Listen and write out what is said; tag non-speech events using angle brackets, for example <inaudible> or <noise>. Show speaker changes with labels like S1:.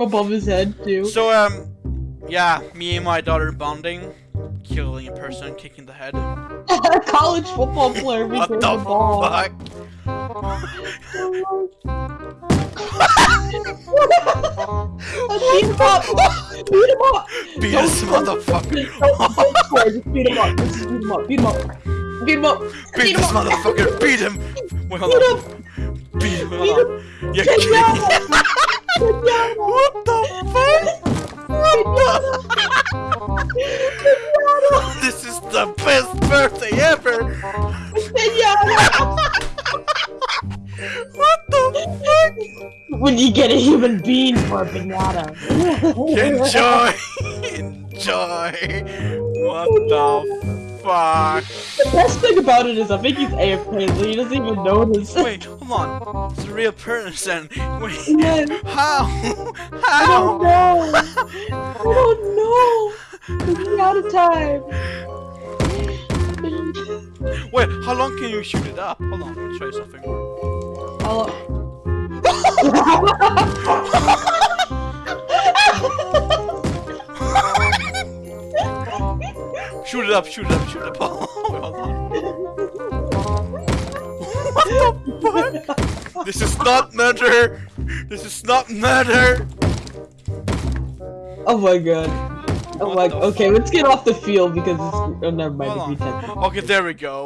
S1: above his head too.
S2: So, um, yeah, me and my daughter bonding, killing a person, kicking the head.
S1: A college football player
S2: What the
S1: the ball.
S2: fuck?
S1: beat him up! Beat him up!
S2: Beat this
S1: score.
S2: motherfucker!
S1: Don't, don't score, just beat him up. Just beat him up. Beat him up. Beat him up.
S2: Beat this
S1: him up.
S2: motherfucker! Beat him! Wait, hold
S1: Beat
S2: on.
S1: him.
S2: Beat him!
S1: Beat
S2: Hold on. You're
S1: Get
S2: kidding!
S1: down. Get down.
S2: What the fuck? What <laughs> the? This is the best birthday ever! What the fuck?
S1: When you get a human being for a pinata.
S2: Enjoy! <laughs> Enjoy! What the fuck?
S1: The best thing about it is I think he's AFK, so he doesn't even notice. <laughs>
S2: Wait, hold on. It's a real person. Wait,
S1: Yes.
S2: how?
S1: I don't know. I don't know. It's out of time.
S2: Wait, how long can you shoot it up? Hold on, let me try something.
S1: I'll... <laughs> <laughs>
S2: Shoot it up, shoot it up, shoot it up. <laughs> Oh, on. what the fuck? This is not murder! This is not murder!
S1: oh my god. Oh
S2: What
S1: my.
S2: the
S1: Okay, let's get off the field because it's. Oh, never mind.
S2: Hold
S1: It'd be
S2: on.
S1: ten.
S2: Okay, there we go.